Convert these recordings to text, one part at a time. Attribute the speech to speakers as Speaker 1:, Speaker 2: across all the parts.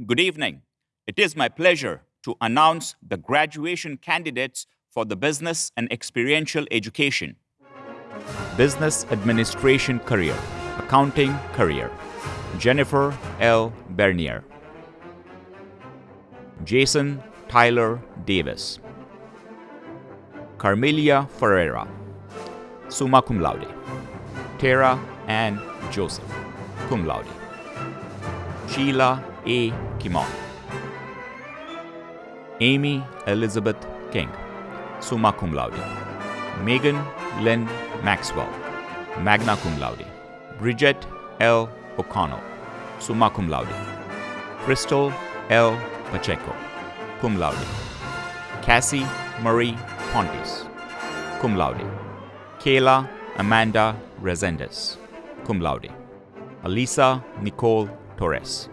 Speaker 1: Good evening. It is my pleasure to announce the graduation candidates for the Business and Experiential Education. Business Administration career, Accounting career, Jennifer L. Bernier. Jason Tyler Davis. Carmelia Ferreira, summa cum laude. Tara Ann Joseph, cum laude. Sheila A. Kimon. Amy Elizabeth King, summa cum laude. Megan Lynn Maxwell, magna cum laude. Bridget L. O'Connell, summa cum laude. Crystal L. Pacheco, cum laude. Cassie Marie Pontes, cum laude. Kayla Amanda Resendez, cum laude. Alisa Nicole Torres.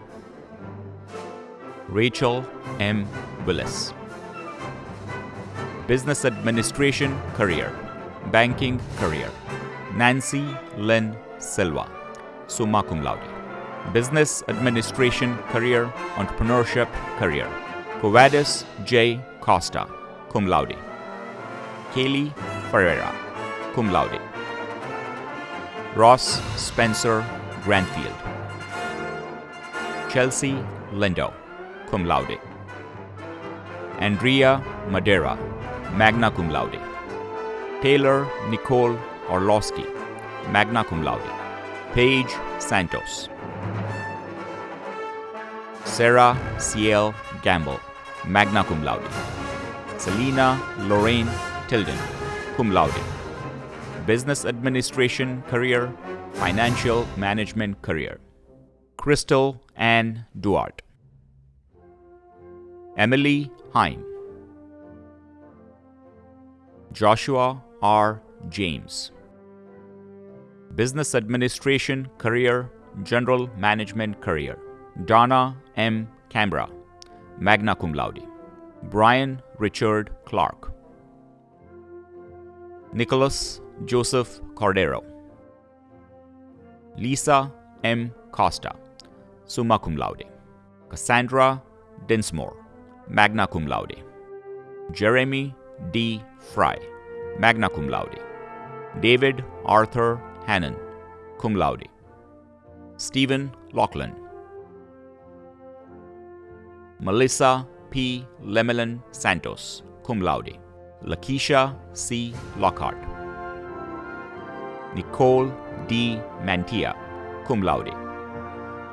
Speaker 1: Rachel M. Willis. Business Administration career, Banking career. Nancy Lynn Silva, summa cum laude. Business Administration career, Entrepreneurship career. Covadis J. Costa, cum laude. Kaylee Ferreira, cum laude. Ross Spencer Granfield. Chelsea Lindo, cum laude. Andrea Madera, magna cum laude. Taylor Nicole Orlowski, magna cum laude. Paige Santos. Sarah C.L. Gamble, magna cum laude. Selena Lorraine Tilden, cum laude. Business Administration career, Financial Management career. Crystal Ann Duarte. Emily Hine. Joshua R. James. Business Administration career, General Management career. Donna M. Canberra, magna cum laude. Brian Richard Clark. Nicholas Joseph Cordero. Lisa M. Costa, summa cum laude. Cassandra Dinsmore, magna cum laude. Jeremy D. Fry, magna cum laude. David Arthur Hannon, cum laude. Stephen Lachlan. Melissa P. Lemelin Santos, cum laude. Lakeisha C. Lockhart. Nicole D. Mantia, cum laude.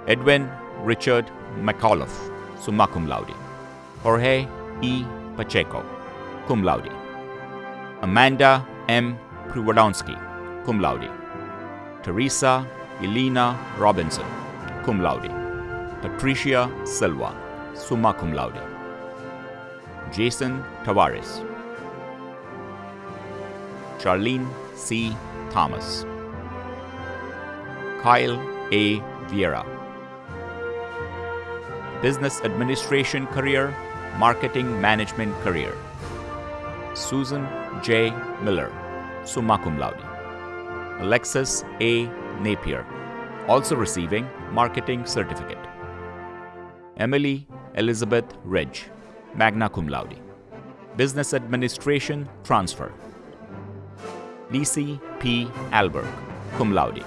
Speaker 1: Edwin Richard McAuliffe, summa cum laude. Jorge E. Pacheco, cum laude. Amanda M. Priwadonsky, cum laude. Teresa Elena Robinson, cum laude. Patricia Silva, summa cum laude. Jason Tavares. Charlene C. Thomas. Kyle A. Vieira. Business Administration career, Marketing Management career. Susan J. Miller, summa cum laude. Alexis A. Napier, also receiving Marketing Certificate. Emily Elizabeth Ridge, magna cum laude. Business Administration transfer. Lisi P. Alberg, cum laude.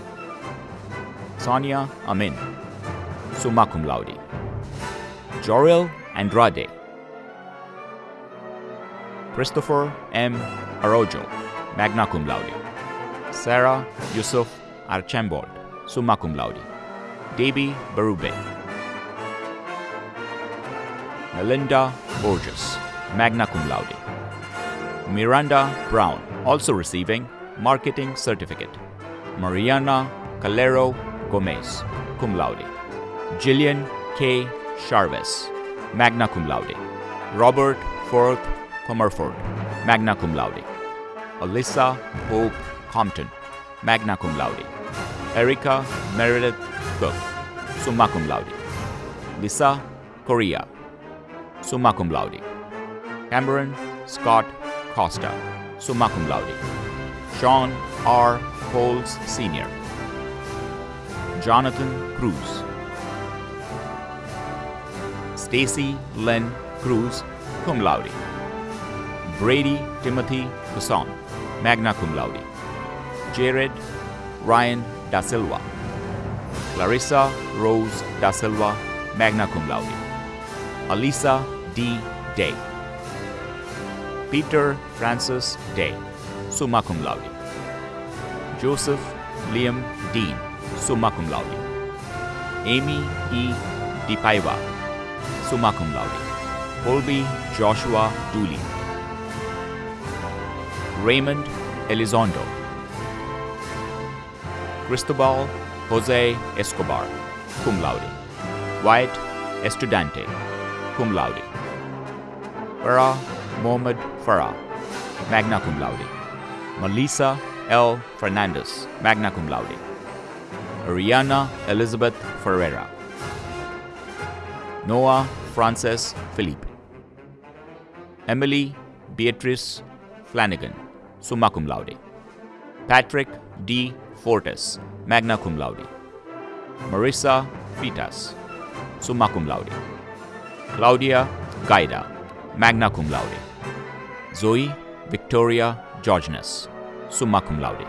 Speaker 1: Sonia Amin, summa cum laude. Joril Andrade. Christopher M. Arrojo, magna cum laude. Sarah Yusuf Archambault, summa cum laude. Debbie Barube. Melinda Borges, magna cum laude. Miranda Brown, also receiving Marketing Certificate. Mariana Calero Gomez, cum laude. Jillian K. Charves, magna cum laude. Robert Forth Comerford, magna cum laude. Alyssa Hope Compton, magna cum laude. Erica Meredith Cook, summa cum laude. Lisa Correa, summa cum laude. Cameron Scott Costa, summa cum laude. Sean R. Coles Sr. Jonathan Cruz. Stacy Lynn Cruz, cum laude. Brady Timothy Cusson, magna cum laude. Jared Ryan Da Silva. Clarissa Rose Da Silva, magna cum laude. Alisa D. Day. Peter Francis Day, summa cum laude. Joseph Liam Dean, summa cum laude. Amy E. DiPaiva, summa cum laude. Colby Joshua Dooley. Raymond Elizondo. Cristobal Jose Escobar, cum laude. Wyatt Estudante, cum laude. Farah Mohamed Farah, magna cum laude. Melissa L. Fernandez, magna cum laude. Ariana Elizabeth Ferreira. Noah Frances Philippe. Emily Beatrice Flanagan, summa cum laude. Patrick D. Fortes, magna cum laude. Marissa Fitas, summa cum laude. Claudia Gaida, magna cum laude. Zoe Victoria Georginus, summa cum laude.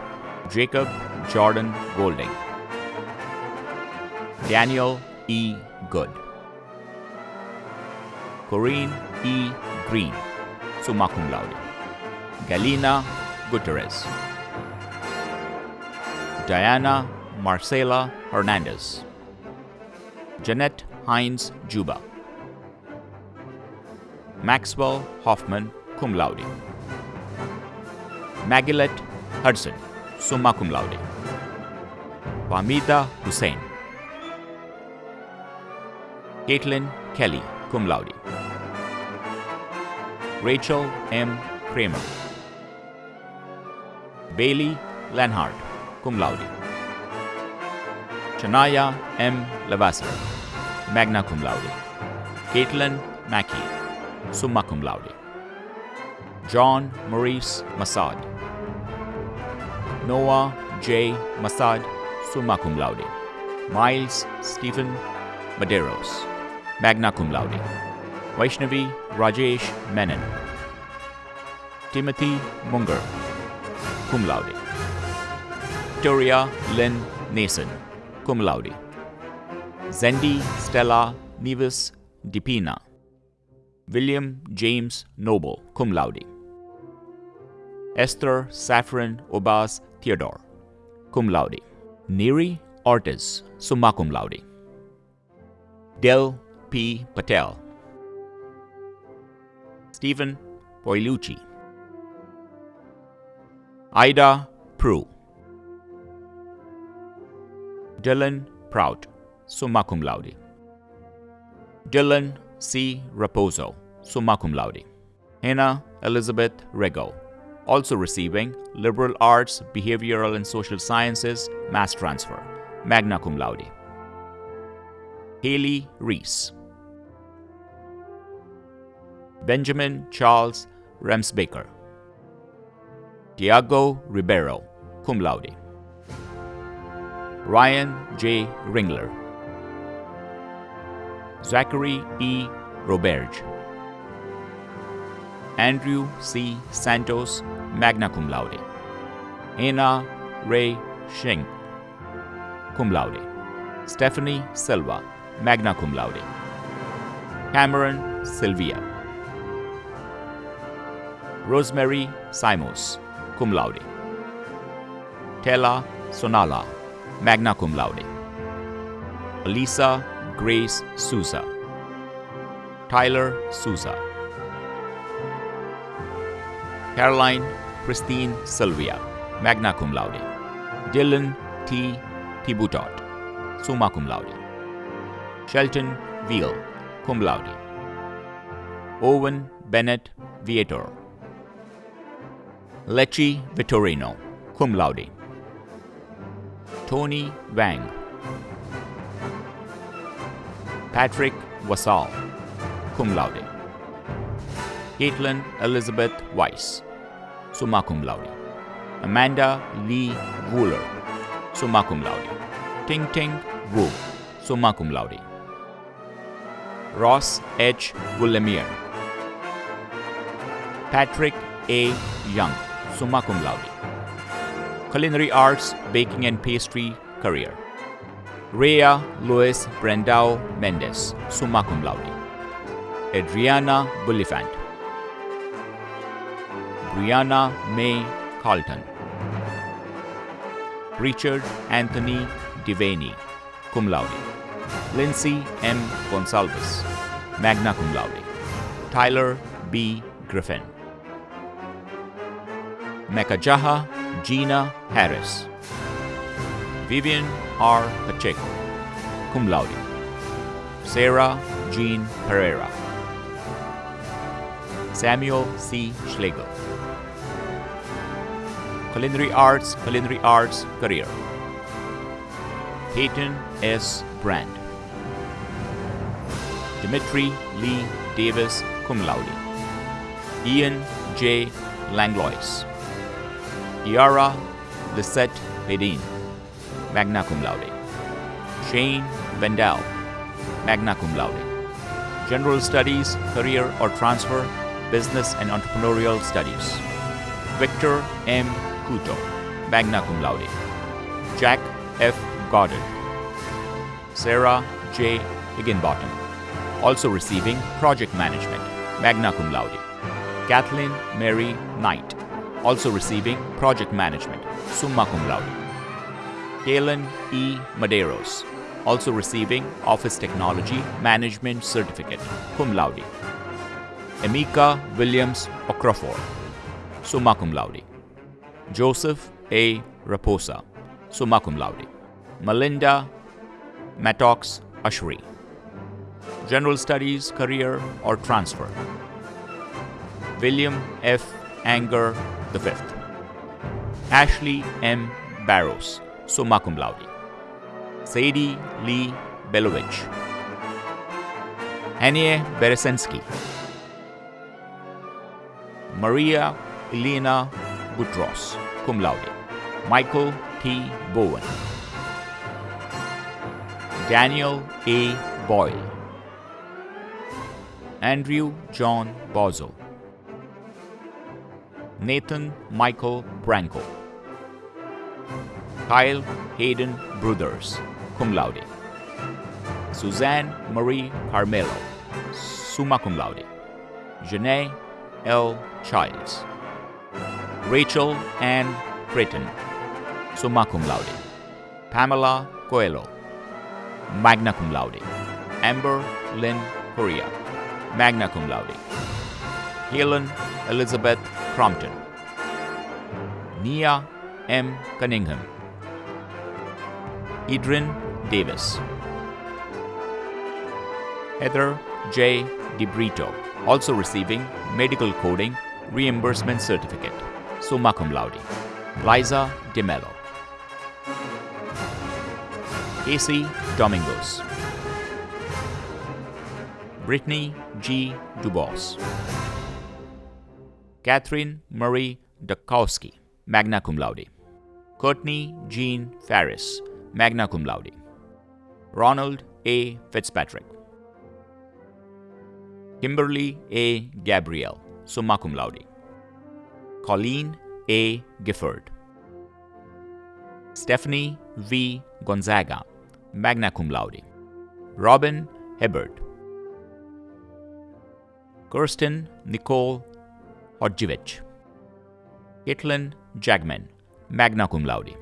Speaker 1: Jacob Jordan Golding. Daniel E. Good. Corinne E. Green, summa cum laude. Galina Guterres. Diana Marcela Hernandez. Jeanette Hines Juba. Maxwell Hoffman, cum laude. Magilette Hudson, summa cum laude. Wamida Hussain. Caitlin Kelly, cum laude. Rachel M. Kramer. Bailey Lenhart, cum laude. Chanaya M. Lavasser, magna cum laude. Caitlin Mackey, summa cum laude. John Maurice Massad. Noah J. Massad, summa cum laude. Miles Stephen Maderos, magna cum laude. Vaishnavi Rajesh Menon. Timothy Munger, cum laude. Victoria Lynn Nason, cum laude. Zendi Stella Nevis Dipina. William James Noble, cum laude. Esther Saffron Obas Theodore, cum laude. Neri Ortiz, summa cum laude. Del P. Patel. Stephen Poilucci. Ida Prue. Dylan Prout, summa cum laude. Dylan C. Raposo, summa cum laude. Hannah Elizabeth Rego, also receiving Liberal Arts, Behavioral and Social Sciences, Mass Transfer, magna cum laude. Haley Reese. Benjamin Charles Remsbaker. Tiago Ribeiro, cum laude. Ryan J. Ringler. Zachary E. Roberge. Andrew C. Santos, magna cum laude. Anna Ray Shing, cum laude. Stephanie Silva, magna cum laude. Cameron Silvia. Rosemary Simos, cum laude. Tella Sonala, magna cum laude. Elisa Grace Sousa. Tyler Sousa. Caroline Christine Sylvia, magna cum laude. Dylan T. Thibutot, summa cum laude. Shelton Veal, cum laude. Owen Bennett Viator. Lecce Vittorino, cum laude. Tony Wang. Patrick Wasal, cum laude. Caitlin Elizabeth Weiss, summa cum laude. Amanda Lee Wooler, summa cum laude. Ting Ting Wu, summa cum laude. Ross H. Willemere. Patrick A. Young, summa cum laude. Culinary Arts, Baking and Pastry career. Rhea Luis Brandao Mendes, summa cum laude. Adriana Bullifant. Brianna May Carlton. Richard Anthony Devaney, cum laude. Lindsay M. Gonsalves, magna cum laude. Tyler B. Griffin. Mekajaha Gina Harris. Vivian R. Pacheco, cum laude. Sarah Jean Pereira. Samuel C. Schlegel. Culinary Arts, Culinary Arts career. Peyton S. Brand. Dimitri Lee Davis, cum laude. Ian J. Langlois. Iara Lisette Bedin, magna cum laude. Shane Vendel, magna cum laude. General Studies, Career or Transfer, Business and Entrepreneurial Studies. Victor M. Couto, magna cum laude. Jack F. Goddard. Sarah J. Higginbottom, also receiving Project Management, magna cum laude. Kathleen Mary Knight, also receiving Project Management, summa cum laude. Kalen E. Madeiros, also receiving Office Technology Management Certificate, cum laude. Emika Williams Okrafor, summa cum laude. Joseph A. Raposa, summa cum laude. Melinda Mattox Ashri. General Studies, Career or Transfer. William F. Anger V. Ashley M. Barrows, summa cum laude. Sadie Lee Belovich. Anie Beresensky. Maria Elena Butros, cum laude. Michael T. Bowen. Daniel A. Boyle. Andrew John Bozo. Nathan Michael Branco. Kyle Hayden Brothers, cum laude. Suzanne Marie Carmelo, summa cum laude. Janae L. Childs. Rachel Ann Creighton, summa cum laude. Pamela Coelho, magna cum laude. Amber Lynn Correa, magna cum laude. Helen Elizabeth Crompton. Nia M. Cunningham. Idrin Davis. Heather J. DeBrito, also receiving Medical Coding Reimbursement Certificate, summa cum laude. Liza DeMello. Casey Domingos. Brittany G. Dubos. Catherine Marie Dukowski, magna cum laude. Courtney Jean Ferris, magna cum laude. Ronald A. Fitzpatrick. Kimberly A. Gabriel, summa cum laude. Colleen A. Gifford. Stephanie V. Gonzaga, magna cum laude. Robin Hibbert. Kirsten Nicole Hodjevich. Caitlin Jagman, magna cum laude.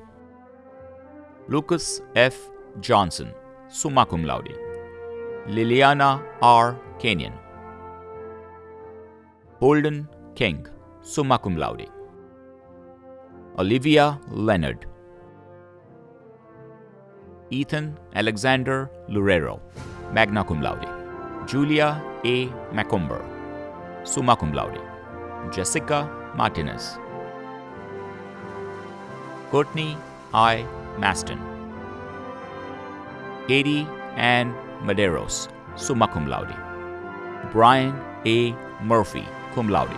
Speaker 1: Lucas F. Johnson, summa cum laude. Liliana R. Kenyon. Bolden King, summa cum laude. Olivia Leonard. Ethan Alexander Lurero, magna cum laude. Julia A. Macomber, summa cum laude. Jessica Martinez. Courtney I. Maston. Katie Ann Maderos, summa cum laude. Brian A. Murphy, cum laude.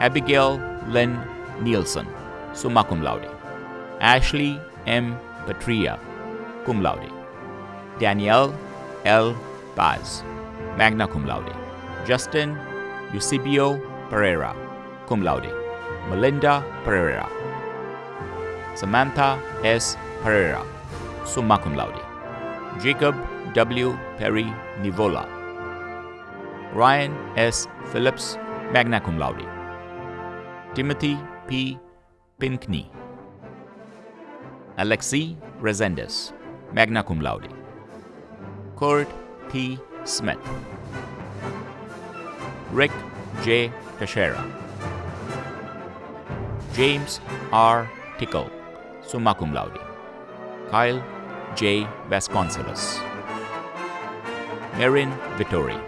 Speaker 1: Abigail Lynn Nielsen, summa cum laude. Ashley M. Patria, cum laude. Danielle L. Paz, magna cum laude. Justin Eusebio Pereira, cum laude. Melinda Pereira. Samantha S. Pereira, summa cum laude. Jacob W. Perry Nivola. Ryan S. Phillips, magna cum laude. Timothy P. Pinkney. Alexi Resendez, magna cum laude. Kurt T. Smith. Rick J. Teixeira. James R. Tickle, summa cum laude. Kyle J. Vasconcelos. Marin Vittori.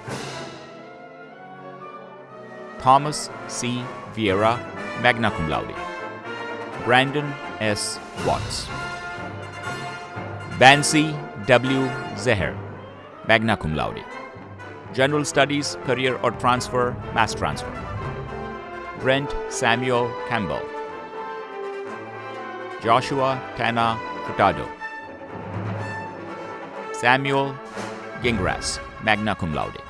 Speaker 1: Thomas C. Vieira, magna cum laude. Brandon S. Watts. Bansi W. Zeher, magna cum laude. General Studies, Career or Transfer, Mass Transfer. Brent Samuel Campbell. Joshua Tana Furtado. Samuel Gingras, magna cum laude.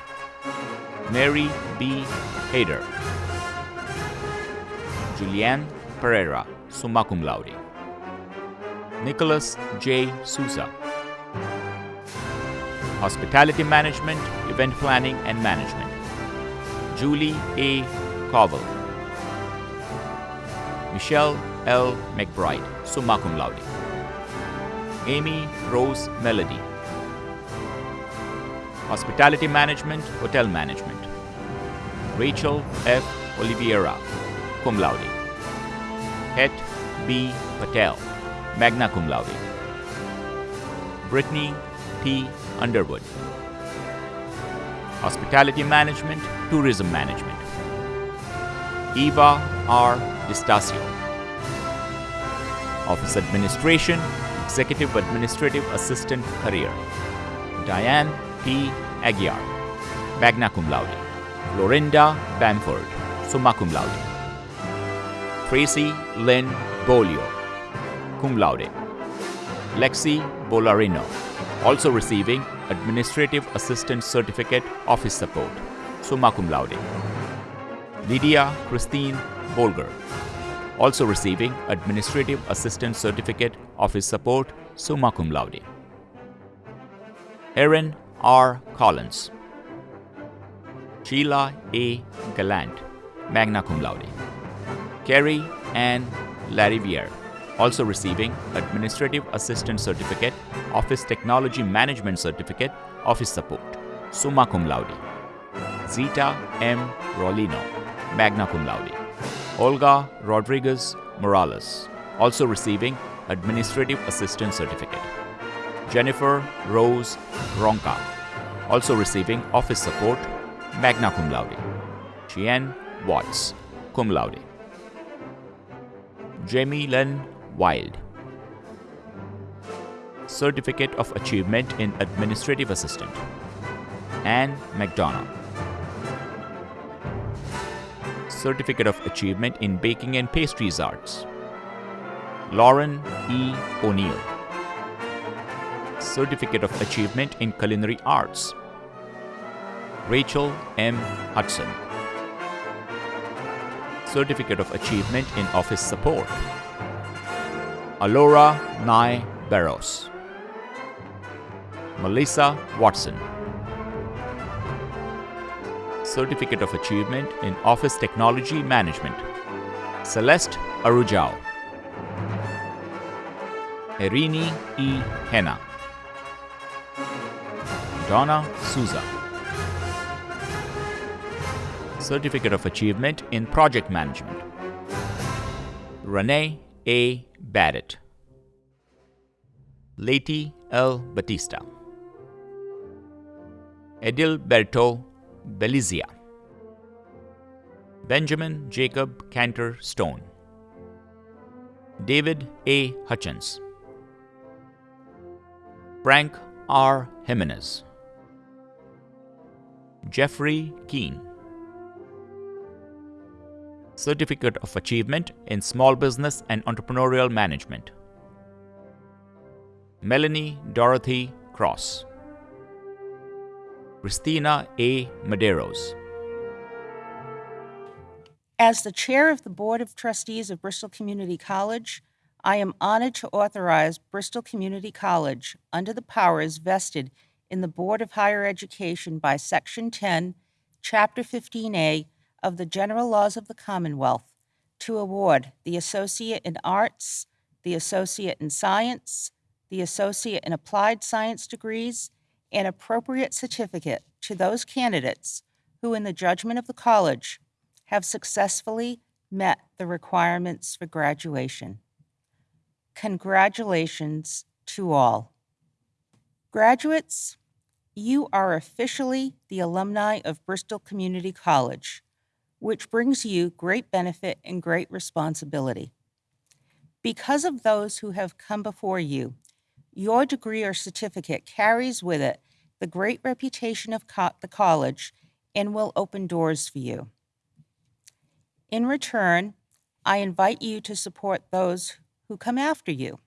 Speaker 1: Mary B. Hader. Julianne Pereira, summa cum laude. Nicholas J. Sousa. Hospitality Management, Event Planning and Management. Julie A. Covell. Michelle L. McBride, summa cum laude. Amy Rose Melody. Hospitality Management, Hotel Management. Rachel F. Oliveira, cum laude. Het B. Patel, magna cum laude. Brittany T. Underwood. Hospitality Management, Tourism Management. Eva R. Distasio. Office Administration, Executive Administrative Assistant Career. Diane P. Aguiar, magna cum laude. Florinda Bamford, summa cum laude. Tracy Lynn Bolio, cum laude. Lexi Bolarino, also receiving Administrative Assistant Certificate Office Support, summa cum laude. Lydia Christine Bolger, also receiving Administrative Assistant Certificate Office Support, summa cum laude. Erin R. Collins, Sheila A. Gallant, magna cum laude. Carrie Ann Lariviere, also receiving Administrative Assistant Certificate, Office Technology Management Certificate, Office Support, summa cum laude. Zita M. Rolino, magna cum laude. Olga Rodriguez Morales, also receiving Administrative Assistant Certificate. Jennifer Rose Ronca, also receiving Office Support, magna cum laude. Chien Watts, cum laude. Jamie Len Wild, Certificate of Achievement in Administrative Assistant. Anne McDonough, Certificate of Achievement in Baking and Pastries Arts. Lauren E. O'Neill, Certificate of Achievement in Culinary Arts. Rachel M. Hudson, Certificate of Achievement in Office Support. Alora Nye Barros, Melissa Watson, Certificate of Achievement in Office Technology Management. Celeste Arujao, Erini E. Henna, Donna Souza, Certificate of Achievement in Project Management. Renee A. Barrett, Leti L. Batista, Edilberto Belizia, Benjamin Jacob Cantor Stone, David A. Hutchins, Frank R. Jimenez, Jeffrey Keene, Certificate of Achievement in Small Business and Entrepreneurial Management. Melanie Dorothy Cross, Christina A. Medeiros.
Speaker 2: As the chair of the Board of Trustees of Bristol Community College, I am honored to authorize Bristol Community College, under the powers vested in the Board of Higher Education by Section 10, Chapter 15A of the General Laws of the Commonwealth, to award the Associate in Arts, the Associate in Science, the Associate in Applied Science degrees, and appropriate certificate to those candidates who, in the judgment of the college, have successfully met the requirements for graduation. Congratulations to all. Graduates, you are officially the alumni of Bristol Community College, which brings you great benefit and great responsibility. Because of those who have come before you, your degree or certificate carries with it the great reputation of co- the college and will open doors for you. In return, I invite you to support those who come after you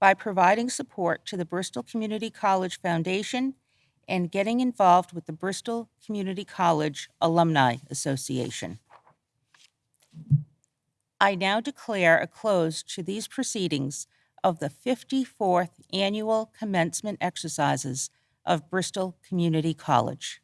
Speaker 2: by providing support to the Bristol Community College Foundation and getting involved with the Bristol Community College Alumni Association. I now declare a close to these proceedings of the 54th Annual Commencement Exercises of Bristol Community College.